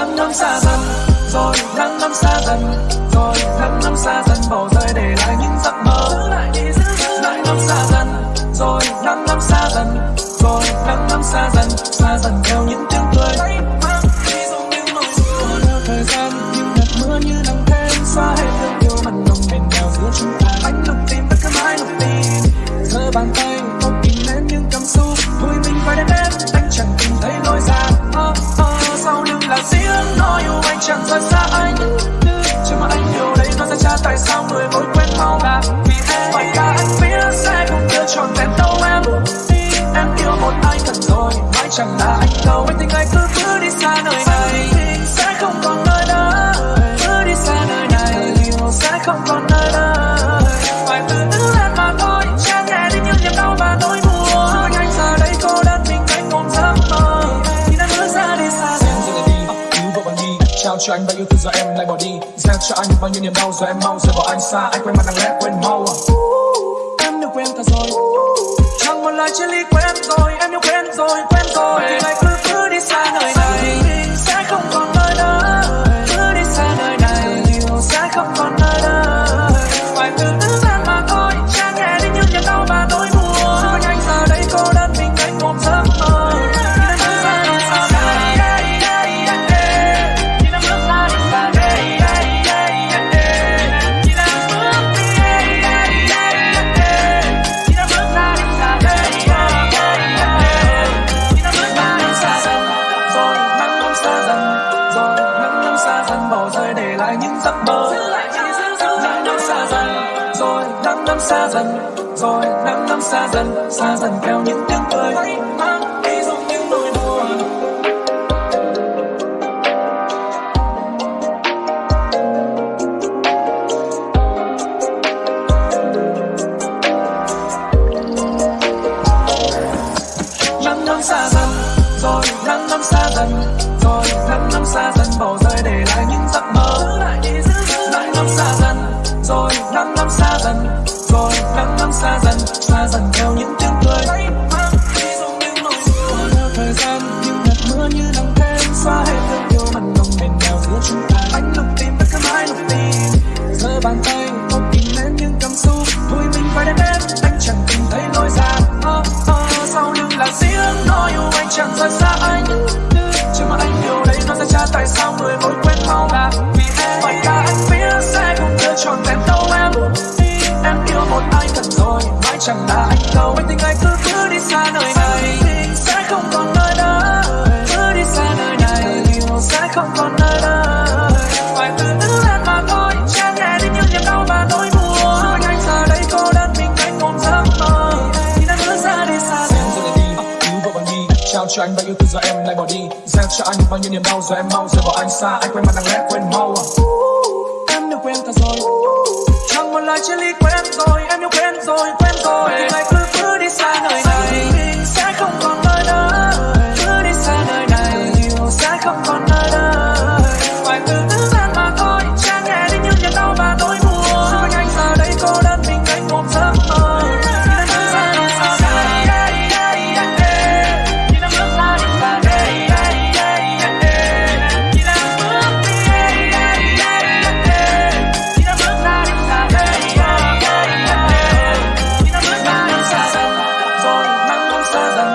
nắng năm xa dần, rồi nắng năm xa dần, rồi nắng năm xa dần, bỏ rơi để lại những giấc mơ. Nắng năm xa dần, rồi nắng năm xa dần, rồi nắng năm xa dần xa dần theo những tiếng cười. Theo thời gian những hạt mưa như nắng thêm xóa hết thương yêu mặn nồng bền nhau giữa chúng ta. Anh lục tìm tất cả mãi lục tìm. Thơ bàn tay đâu em. Em yêu một ai thật rồi mãi chẳng là anh đâu. Anh tình anh cứ cứ đi xa nơi này. Sẽ không còn nơi đây cứ đi xa nơi này. Yêu sẽ không còn nơi đây phải từ từ lên mà thôi. Che nhẹ đi những niềm đau và nỗi buồn. Anh giờ đây cô đơn mình anh ôm giấc mơ. Khi đã bước ra đi xa. Em giờ này đi. Cứu vợ bằng đi. Trao cho anh bao yêu thương giờ em lại bỏ đi. Gieo cho anh bao nhiêu niềm đau rồi em mau rời bỏ anh xa. Anh quên mặt lặng lẽ quên mau em yêu quên ta rồi. một lời chia ly quen rồi em yêu quên rồi xa dần. Rồi nắng năm xa dần bỏ rơi để lại những giấc mơ. Nắng năm xa dần. Rồi nắng năm xa dần. Rồi nắng năm xa dần. Xa dần theo những tiếng cười. Mang đi giống những nỗi buồn. Nắng năm xa dần. Rồi nắng năm xa dần bàn tay không kìm nén những cảm xúc. Thôi mình phải đến em anh chẳng tìm thấy lối ra. Oh, oh, sau lưng là riêng nói yêu anh chẳng rời xa anh chứ mà anh yêu đấy nó sẽ trả tại sao người mối quen mau là vì em. Phải cả anh biết sẽ không chưa trọn vẹn đâu em. Em yêu một ai thật rồi mãi chẳng là anh đâu. Anh tình anh cứ cứ đi xa nơi này. Sẽ không còn nơi đây cứ đi xa nơi này. Yêu sẽ không còn nơi cho anh bao yêu từ giờ em lại bỏ đi. Gieo cho anh bao nhiêu niềm đau rồi em mau rời bỏ anh xa. Anh quên mặt đang lẽ quên mau à. em yêu quên ta rồi. Chẳng một lời chia ly quen rồi, em yêu quên quen rồi. Xa dần.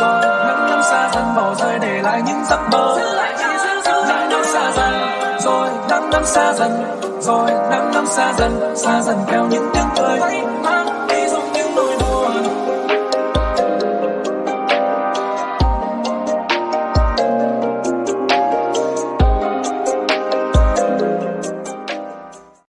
Rồi nắng năm xa dần bỏ rơi để lại những giấc mơ. Nắng năm xa dần. rồi nắng năm xa dần. Rồi nắng năm xa dần. Xa dần theo những tiếng cười